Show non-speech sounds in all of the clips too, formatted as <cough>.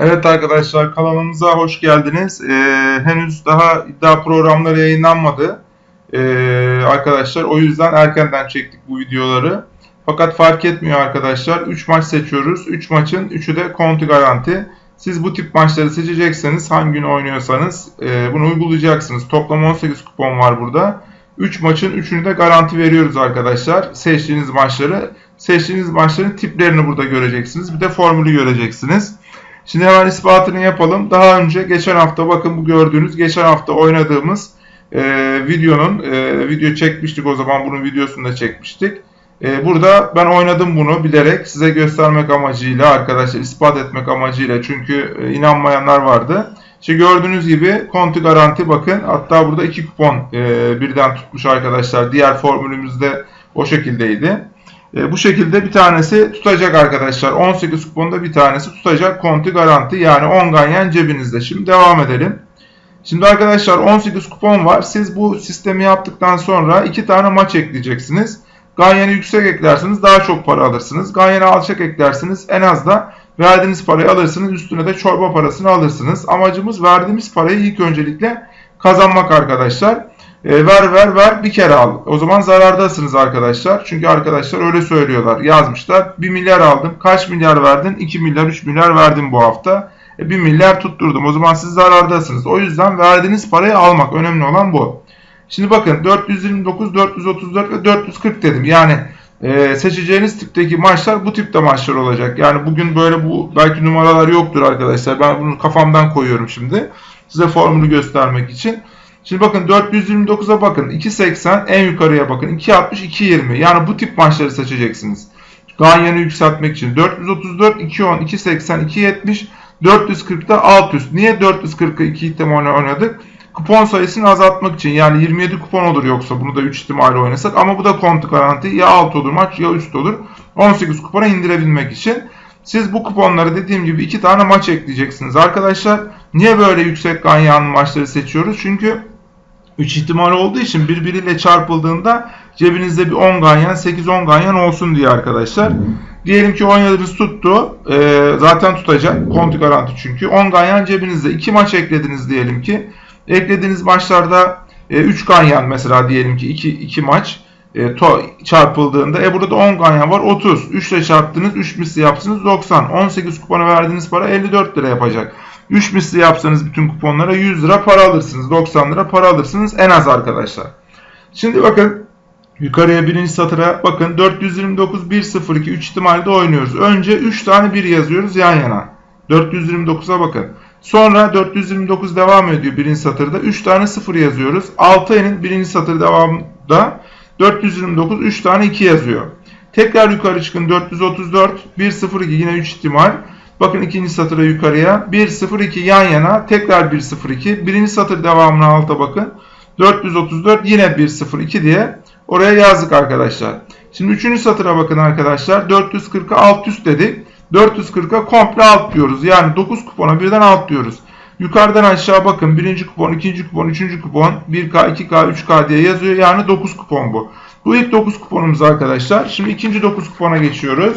Evet arkadaşlar kanalımıza hoş geldiniz. Ee, henüz daha iddia programları yayınlanmadı. Ee, arkadaşlar o yüzden erkenden çektik bu videoları. Fakat fark etmiyor arkadaşlar. 3 maç seçiyoruz. 3 maçın 3'ü de konti garanti. Siz bu tip maçları seçecekseniz hangi gün oynuyorsanız e, bunu uygulayacaksınız. Toplam 18 kupon var burada. 3 maçın 3'ünü de garanti veriyoruz arkadaşlar. Seçtiğiniz maçları. Seçtiğiniz maçların tiplerini burada göreceksiniz. Bir de formülü göreceksiniz. Şimdi hemen ispatını yapalım. Daha önce geçen hafta bakın bu gördüğünüz geçen hafta oynadığımız e, videonun e, video çekmiştik o zaman bunun videosunu da çekmiştik. E, burada ben oynadım bunu bilerek size göstermek amacıyla arkadaşlar ispat etmek amacıyla çünkü e, inanmayanlar vardı. İşte gördüğünüz gibi konti garanti bakın hatta burada iki kupon e, birden tutmuş arkadaşlar. Diğer formülümüzde o şekildeydi. E, bu şekilde bir tanesi tutacak arkadaşlar. 18 kuponda bir tanesi tutacak konti garanti yani 10 ganyan cebinizde. Şimdi devam edelim. Şimdi arkadaşlar 18 kupon var. Siz bu sistemi yaptıktan sonra 2 tane maç ekleyeceksiniz. Ganyanı yüksek eklerseniz daha çok para alırsınız. Ganyanı alçak eklerseniz en az da verdiğiniz parayı alırsınız. Üstüne de çorba parasını alırsınız. Amacımız verdiğimiz parayı ilk öncelikle kazanmak arkadaşlar. E, ver ver ver bir kere al. O zaman zarardasınız arkadaşlar. Çünkü arkadaşlar öyle söylüyorlar. Yazmışlar. 1 milyar aldım. Kaç milyar verdin? 2 milyar 3 milyar verdim bu hafta. E, 1 milyar tutturdum. O zaman siz zarardasınız. O yüzden verdiğiniz parayı almak. Önemli olan bu. Şimdi bakın 429, 434 ve 440 dedim. Yani e, seçeceğiniz tipteki maçlar bu tipte maçlar olacak. Yani bugün böyle bu belki numaralar yoktur arkadaşlar. Ben bunu kafamdan koyuyorum şimdi. Size formülü göstermek için. Şimdi bakın 429'a bakın. 2.80 en yukarıya bakın. 2.60, 2.20. Yani bu tip maçları seçeceksiniz. Ganyanı yükseltmek için. 434, 2.10, 2.80, 2.70, 440'da alt üst. Niye 440'ı 2 ihtimalle oynadık? Kupon sayısını azaltmak için. Yani 27 kupon olur yoksa bunu da 3 ihtimalle oynasak. Ama bu da kontu garanti. Ya alt olur maç ya üst olur. 18 kupona indirebilmek için. Siz bu kuponları dediğim gibi 2 tane maç ekleyeceksiniz arkadaşlar. Niye böyle yüksek ganyanlı maçları seçiyoruz? Çünkü 3 ihtimal olduğu için birbiriyle çarpıldığında cebinizde bir 10 ganyan 8-10 ganyan olsun diye arkadaşlar. Diyelim ki oynadınız tuttu. E, zaten tutacak. Konti garanti çünkü. 10 ganyan cebinizde. 2 maç eklediniz diyelim ki. Eklediğiniz maçlarda e, 3 ganyan mesela diyelim ki 2, 2 maç e, to, çarpıldığında. E burada 10 ganyan var 30. 3 ile çarptınız 3 misli yapsınız 90. 18 kupona verdiğiniz para 54 lira yapacak. 3 misli yapsanız bütün kuponlara 100 lira para alırsınız. 90 lira para alırsınız en az arkadaşlar. Şimdi bakın yukarıya birinci satıra bakın 429 102 3 ihtimalde oynuyoruz. Önce 3 tane 1 yazıyoruz yan yana. 429'a bakın. Sonra 429 devam ediyor birinci satırda. 3 tane 0 yazıyoruz. 6 ayının birinci satır devamında 429 3 tane 2 yazıyor. Tekrar yukarı çıkın 434 102 yine 3 ihtimal. Bakın ikinci satıra yukarıya. 1, 0, 2 yan yana. Tekrar 1, 0, 2. Birinci satır devamına alta bakın. 434 yine 1, 0, 2 diye oraya yazdık arkadaşlar. Şimdi üçüncü satıra bakın arkadaşlar. 440'a alt üst dedik. 440'a komple alt diyoruz. Yani 9 kupona birden alt diyoruz. Yukarıdan aşağı bakın. Birinci kupon, ikinci kupon, üçüncü kupon. 1K, 2K, 3K diye yazıyor. Yani 9 kupon bu. Bu ilk 9 kuponumuz arkadaşlar. Şimdi ikinci 9 kupona geçiyoruz.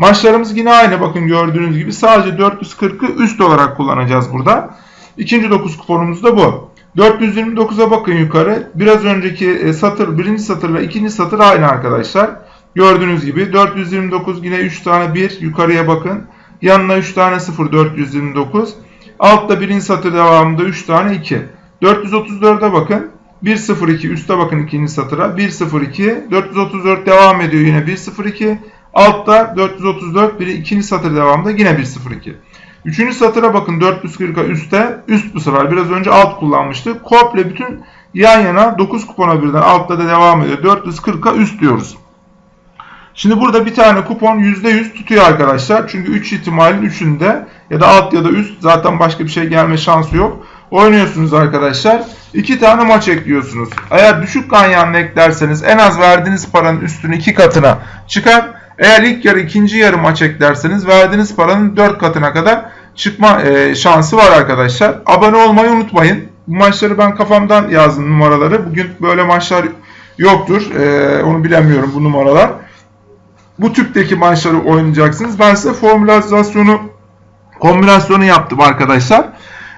Maçlarımız yine aynı bakın gördüğünüz gibi sadece 440'ı üst olarak kullanacağız burada. İkinci 9 kuponumuz da bu. 429'a bakın yukarı. Biraz önceki e, satır, birinci satır ve ikinci satır aynı arkadaşlar. Gördüğünüz gibi 429 yine 3 tane 1 yukarıya bakın. Yanına 3 tane 0 429. Altta birinci satır devamında 3 tane 2. 434'e bakın. 102 üstte bakın ikinci satıra. 102 434 devam ediyor yine 102. Altta 434 biri ikinci satır devamında yine 102. Üçüncü satıra bakın 440'a üstte üst bu sefer biraz önce alt kullanmıştık. Komple bütün yan yana 9 kupona birden altta da devam ediyor. 440'a üst diyoruz. Şimdi burada bir tane kupon %100 tutuyor arkadaşlar. Çünkü 3 ihtimalin 3'ünde ya da alt ya da üst zaten başka bir şey gelme şansı yok. Oynuyorsunuz arkadaşlar. 2 tane maç ekliyorsunuz. Eğer düşük ganyanlı eklerseniz en az verdiğiniz paranın üstünü 2 katına çıkar. Eğer ilk yarı ikinci yarı maç eklerseniz verdiğiniz paranın 4 katına kadar çıkma e, şansı var arkadaşlar. Abone olmayı unutmayın. Bu maçları ben kafamdan yazdım numaraları. Bugün böyle maçlar yoktur. E, onu bilemiyorum bu numaralar. Bu tüpteki maçları oynayacaksınız. Ben size formülizasyonu kombinasyonu yaptım arkadaşlar.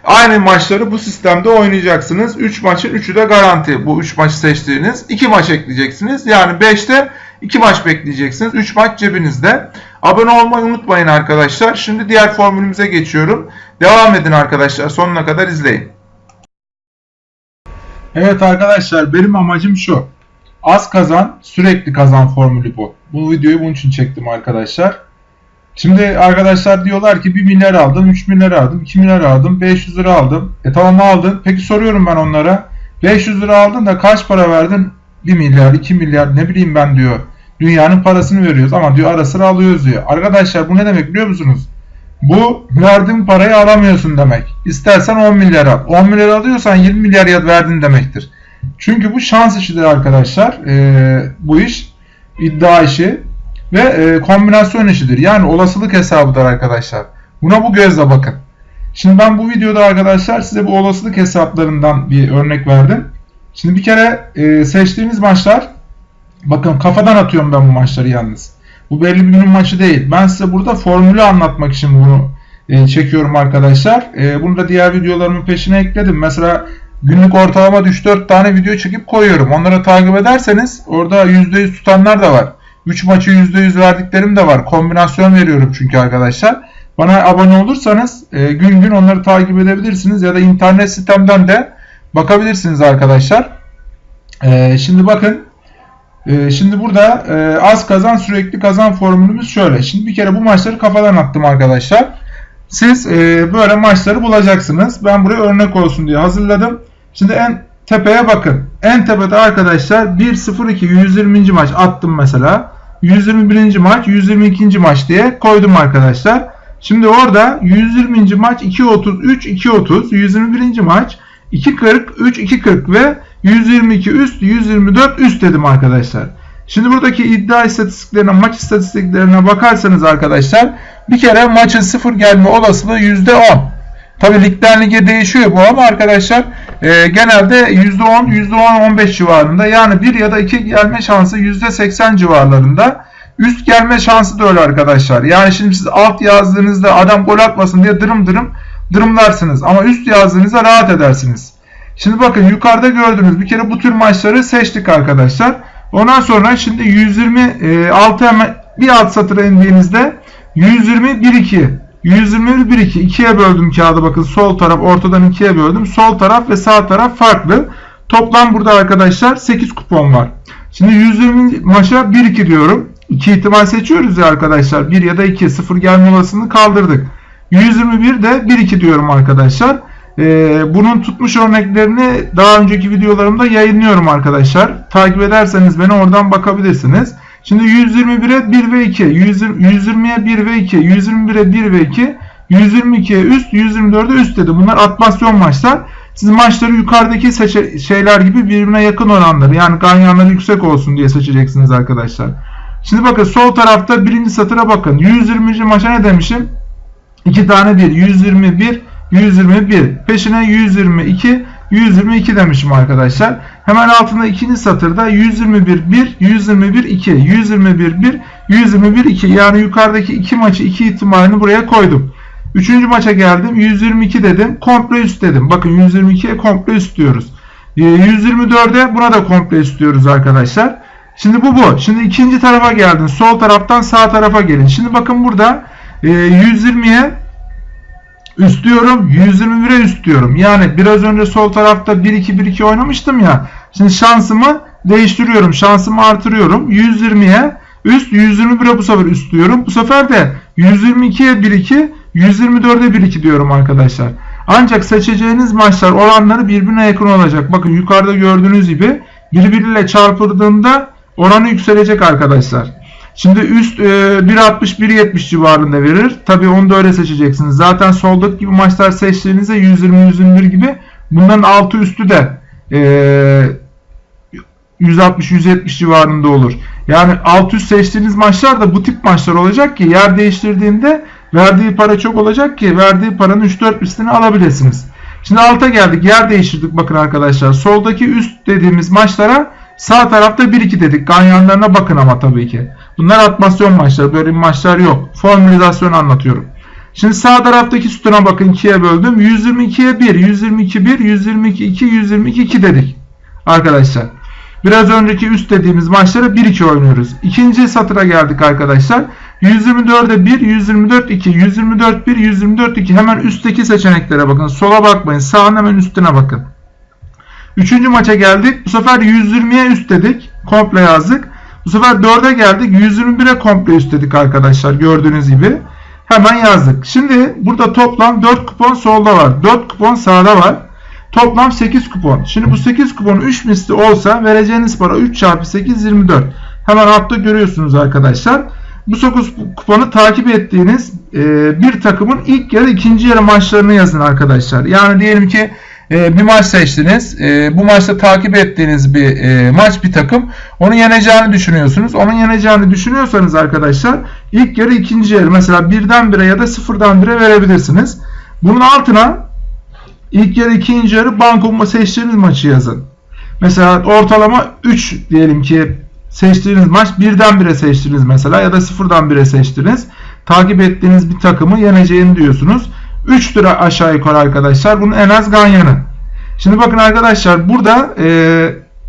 Aynı maçları bu sistemde oynayacaksınız. 3 maçın 3'ü de garanti. Bu 3 maçı seçtiğiniz. 2 maç ekleyeceksiniz. Yani 5'te 2 maç bekleyeceksiniz. 3 maç cebinizde. Abone olmayı unutmayın arkadaşlar. Şimdi diğer formülümüze geçiyorum. Devam edin arkadaşlar. Sonuna kadar izleyin. Evet arkadaşlar benim amacım şu. Az kazan, sürekli kazan formülü bu. Bu videoyu bunun için çektim arkadaşlar. Şimdi arkadaşlar diyorlar ki 1 milyar aldım, 3 milyar aldım, 2 milyar aldım, 500 lira aldım. E tamam aldın. Peki soruyorum ben onlara. 500 lira aldın da kaç para verdin? 1 milyar, 2 milyar ne bileyim ben diyor. Dünyanın parasını veriyoruz ama diyor ara sıra alıyoruz diyor. Arkadaşlar bu ne demek biliyor musunuz? Bu verdiğin parayı alamıyorsun demek. İstersen 10 milyar al. 10 milyar alıyorsan 20 milyar ya verdin demektir. Çünkü bu şans işidir arkadaşlar. Ee, bu iş iddia işi ve e, kombinasyon işidir. Yani olasılık hesabıdır arkadaşlar. Buna bu gözle bakın. Şimdi ben bu videoda arkadaşlar size bu olasılık hesaplarından bir örnek verdim. Şimdi bir kere e, seçtiğiniz maçlar bakın kafadan atıyorum ben bu maçları yalnız. Bu belli bir günün maçı değil. Ben size burada formülü anlatmak için bunu e, çekiyorum arkadaşlar. E, bunu da diğer videolarımın peşine ekledim. Mesela günlük ortalama 3-4 tane video çekip koyuyorum. Onları takip ederseniz orada %100 tutanlar da var. 3 maçı %100 verdiklerim de var. Kombinasyon veriyorum çünkü arkadaşlar. Bana abone olursanız e, gün gün onları takip edebilirsiniz ya da internet sitemden de bakabilirsiniz arkadaşlar. E, şimdi bakın e, şimdi burada e, az kazan sürekli kazan formülümüz şöyle. Şimdi bir kere bu maçları kafadan attım arkadaşlar. Siz e, böyle maçları bulacaksınız. Ben buraya örnek olsun diye hazırladım. Şimdi en tepeye bakın. En tepede arkadaşlar 1-0-2 120. maç attım mesela. 121. maç 122. maç diye koydum arkadaşlar. Şimdi orada 120. maç 2.33 2.30 121. maç 2.40 3 2.40 ve 122 üst 124 üst dedim arkadaşlar. Şimdi buradaki iddia istatistiklerine maç istatistiklerine bakarsanız arkadaşlar bir kere maçın sıfır gelme olasılığı %10. Tabi ligden lige değişiyor bu ama arkadaşlar e, genelde %10, %10-15 civarında yani 1 ya da 2 gelme şansı %80 civarlarında. Üst gelme şansı da öyle arkadaşlar. Yani şimdi siz alt yazdığınızda adam gol atmasın diye dırım dırım dırımlarsınız. Ama üst yazdığınızda rahat edersiniz. Şimdi bakın yukarıda gördüğünüz bir kere bu tür maçları seçtik arkadaşlar. Ondan sonra şimdi 126 hemen bir alt satıra indiğinizde 120 1 2 121 1 2 2'ye böldüm kağıdı bakın sol taraf ortadan 2'ye böldüm. Sol taraf ve sağ taraf farklı. Toplam burada arkadaşlar 8 kupon var. Şimdi 120 maça 1 2 diyorum. 2 ihtimal seçiyoruz ya arkadaşlar. 1 ya da 2 0 gelme olasılığını kaldırdık. 121 de 1 2 diyorum arkadaşlar. Ee, bunun tutmuş örneklerini daha önceki videolarımda yayınlıyorum arkadaşlar. Takip ederseniz beni oradan bakabilirsiniz. Şimdi 121'e 1 ve 2, 120'ye 1 ve 2, 121'e 1 ve 2, 122'ye üst, 124'e üst dedi. Bunlar atmasyon maçlar. Siz maçları yukarıdaki şeyler gibi birbirine yakın olanları yani ganyanları yüksek olsun diye seçeceksiniz arkadaşlar. Şimdi bakın sol tarafta birinci satıra bakın. 120. maça ne demişim? 2 tane 1. 121, 121. Peşine 122, 122 demişim arkadaşlar. Hemen altında ikinci satırda 121 1, 121 2, 121 1, 121 2. Yani yukarıdaki iki maçı iki ihtimalini buraya koydum. Üçüncü maça geldim. 122 dedim. Komple üst dedim. Bakın 122'ye komple üst diyoruz. 124'e ee, buna da komple üst diyoruz arkadaşlar. Şimdi bu bu. Şimdi ikinci tarafa geldin. Sol taraftan sağ tarafa gelin. Şimdi bakın burada 120'ye üst diyorum. 121'e üst diyorum. Yani biraz önce sol tarafta 1-2-1-2 oynamıştım ya. Şimdi şansımı değiştiriyorum. Şansımı artırıyorum. 120'ye üst 121'e bu sefer üst diyorum. Bu sefer de 122'ye 1-2 124'e 1-2 diyorum arkadaşlar. Ancak seçeceğiniz maçlar oranları birbirine yakın olacak. Bakın yukarıda gördüğünüz gibi birbiriyle çarpıldığında oranı yükselecek arkadaşlar. Şimdi üst e, 1.60-1.70 civarında verir. Tabi onu da öyle seçeceksiniz. Zaten soldaki gibi maçlar seçtiğinizde 120-121 gibi bunların altı üstü de e, 160-170 civarında olur. Yani alt üst seçtiğiniz maçlar da bu tip maçlar olacak ki yer değiştirdiğinde verdiği para çok olacak ki verdiği paranın 3-4 üstünü alabilirsiniz. Şimdi alta geldik. Yer değiştirdik bakın arkadaşlar. Soldaki üst dediğimiz maçlara sağ tarafta 1-2 dedik. Ganyanlarına bakın ama tabii ki. Bunlar atmasyon maçları. Böyle maçlar yok. Formülizasyon anlatıyorum. Şimdi sağ taraftaki sütuna bakın 2'ye böldüm. 122'ye 1, 122 1, 122 2, 122 2 dedik. Arkadaşlar. Biraz önceki üst dediğimiz maçları 1-2 oynuyoruz. İkinci satıra geldik arkadaşlar. 124'e 1, 124 2, 124 1, 124 2. Hemen üstteki seçeneklere bakın. Sola bakmayın. Sağın hemen üstüne bakın. Üçüncü maça geldik. Bu sefer 120'ye üst dedik. Komple yazdık. Bu sefer 4'e geldik. 121'e komple üst dedik arkadaşlar. Gördüğünüz gibi. Hemen yazdık. Şimdi burada toplam 4 kupon solda var. 4 kupon sağda var. Toplam 8 kupon. Şimdi bu 8 kupon 3 misli olsa vereceğiniz para 3 çarpı 8 24. Hemen altta görüyorsunuz arkadaşlar. Bu 9 kuponu takip ettiğiniz e, bir takımın ilk yarı ikinci yarı maçlarını yazın arkadaşlar. Yani diyelim ki e, bir maç seçtiniz. E, bu maçta takip ettiğiniz bir e, maç bir takım. Onu yeneceğini düşünüyorsunuz. Onun yeneceğini düşünüyorsanız arkadaşlar ilk yarı ikinci yarı mesela birden bire ya da sıfırdan bire verebilirsiniz. Bunun altına ilk yarı ikinci yarı banko seçtiğiniz maçı yazın. Mesela ortalama 3 diyelim ki seçtiğiniz maç birden bire seçtiniz mesela ya da sıfırdan bire seçtiniz. Takip ettiğiniz bir takımı yeneceğini diyorsunuz. 3 lira aşağı yukarı arkadaşlar. Bunun en az ganyanı. Şimdi bakın arkadaşlar burada e,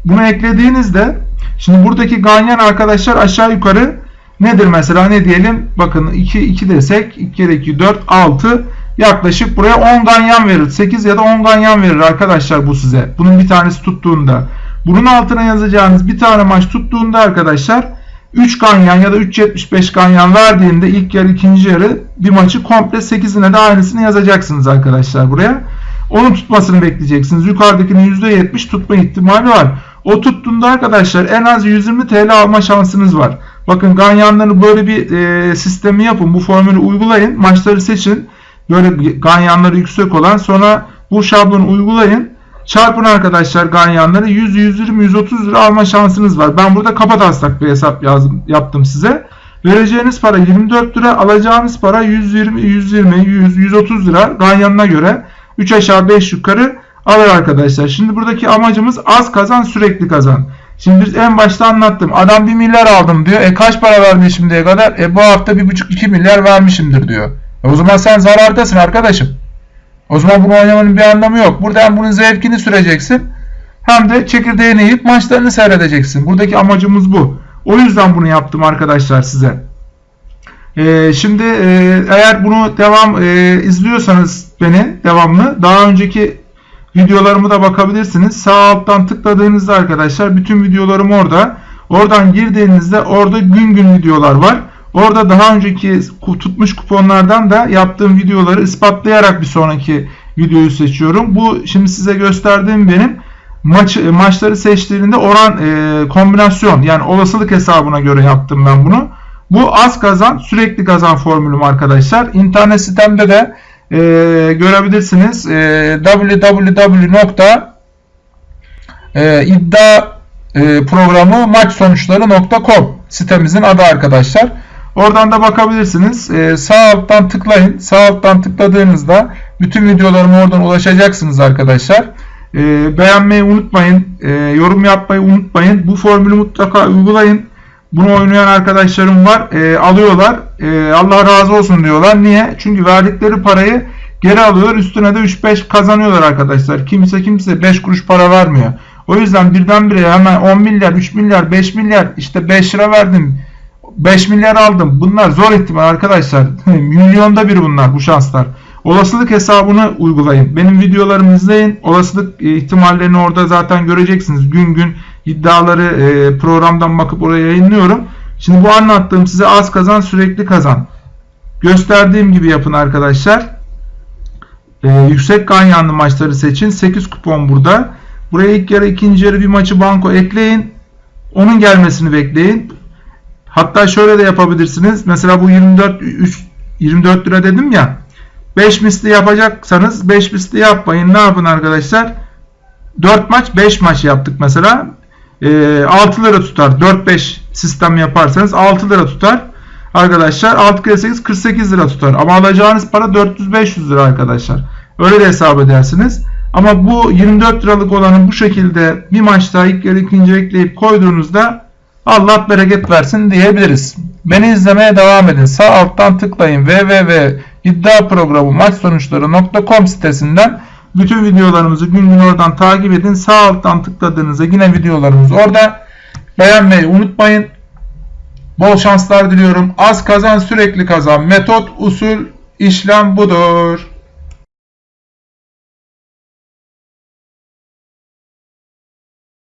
bunu eklediğinizde şimdi buradaki ganyan arkadaşlar aşağı yukarı nedir mesela ne diyelim bakın 2, 2 desek 2 kere 2 4 6 yaklaşık buraya 10 ganyan verir. 8 ya da 10 ganyan verir arkadaşlar bu size. Bunun bir tanesi tuttuğunda. Bunun altına yazacağınız bir tane maç tuttuğunda arkadaşlar 3 ganyan ya da 3.75 ganyan verdiğinde ilk yarı ikinci yarı bir maçı komple 8'ine de aynısını yazacaksınız arkadaşlar buraya. Onun tutmasını bekleyeceksiniz. Yukarıdakinin %70 tutma ihtimali var. O tuttuğunda arkadaşlar en az 120 TL alma şansınız var. Bakın ganyanları böyle bir e, sistemi yapın. Bu formülü uygulayın. Maçları seçin. Böyle ganyanları yüksek olan sonra bu şablonu uygulayın. Çarpın arkadaşlar ganyanları 100, 120, 130 lira alma şansınız var. Ben burada kapat taslak bir hesap yazdım, yaptım size. Vereceğiniz para 24 lira, alacağınız para 120, 120, 100, 130 lira ganyanına göre 3 aşağı 5 yukarı alır arkadaşlar. Şimdi buradaki amacımız az kazan sürekli kazan. Şimdi biz en başta anlattım. Adam 1 milyar aldım diyor. E kaç para verdi şimdiye kadar? E bu hafta 1,5-2 milyar vermişimdir diyor. E o zaman sen zarardasın arkadaşım. O zaman bunu oynamanın bir anlamı yok. Burada hem bunun zevkini süreceksin hem de çekirdeğini yiyip maçlarını seyredeceksin. Buradaki amacımız bu. O yüzden bunu yaptım arkadaşlar size. Ee, şimdi e, eğer bunu devam e, izliyorsanız beni devamlı daha önceki videolarımı da bakabilirsiniz. Sağ alttan tıkladığınızda arkadaşlar bütün videolarım orada. Oradan girdiğinizde orada gün gün videolar var. Orada daha önceki tutmuş kuponlardan da yaptığım videoları ispatlayarak bir sonraki videoyu seçiyorum. Bu şimdi size gösterdiğim benim maç maçları seçtiğinde oran e, kombinasyon yani olasılık hesabına göre yaptım ben bunu. Bu az kazan sürekli kazan formülüm arkadaşlar. İnternet sitemde de e, görebilirsiniz. E, www.iddia e, programı maç sonuçları.com sitemizin adı arkadaşlar. Oradan da bakabilirsiniz. Ee, sağ alttan tıklayın. Sağ alttan tıkladığınızda bütün videolarıma oradan ulaşacaksınız arkadaşlar. Ee, beğenmeyi unutmayın. Ee, yorum yapmayı unutmayın. Bu formülü mutlaka uygulayın. Bunu oynayan arkadaşlarım var. Ee, alıyorlar. Ee, Allah razı olsun diyorlar. Niye? Çünkü verdikleri parayı geri alıyorlar. Üstüne de 3-5 kazanıyorlar arkadaşlar. Kimse kimse 5 kuruş para vermiyor. O yüzden birdenbire hemen 10 milyar, 3 milyar, 5 milyar işte 5 lira verdim 5 milyar aldım. Bunlar zor ihtimal arkadaşlar. <laughs> Milyonda bir bunlar bu şanslar. Olasılık hesabını uygulayın. Benim videolarımı izleyin. Olasılık e, ihtimallerini orada zaten göreceksiniz. Gün gün iddiaları e, programdan bakıp oraya yayınlıyorum. Şimdi bu anlattığım size az kazan sürekli kazan. Gösterdiğim gibi yapın arkadaşlar. Ee, yüksek ganyanlı maçları seçin. 8 kupon burada. Buraya ilk yarı ikinci yarı bir maçı banko ekleyin. Onun gelmesini bekleyin. Hatta şöyle de yapabilirsiniz. Mesela bu 24 3, 24 lira dedim ya. 5 misli yapacaksanız 5 misli yapmayın. Ne yapın arkadaşlar? 4 maç 5 maç yaptık mesela. E, 6 lira tutar. 4-5 sistem yaparsanız 6 lira tutar. Arkadaşlar 6 kere 8 48 lira tutar. Ama alacağınız para 400-500 lira arkadaşlar. Öyle de hesap edersiniz. Ama bu 24 liralık olanı bu şekilde bir maçta ilk yarı ikinci ekleyip koyduğunuzda Allah bereket versin diyebiliriz. Beni izlemeye devam edin. Sağ alttan tıklayın. www iddia programı maç sonuçları.com sitesinden bütün videolarımızı gün gün oradan takip edin. Sağ alttan tıkladığınızda yine videolarımız orada. Beğenmeyi unutmayın. Bol şanslar diliyorum. Az kazan sürekli kazan. Metot, usul, işlem budur.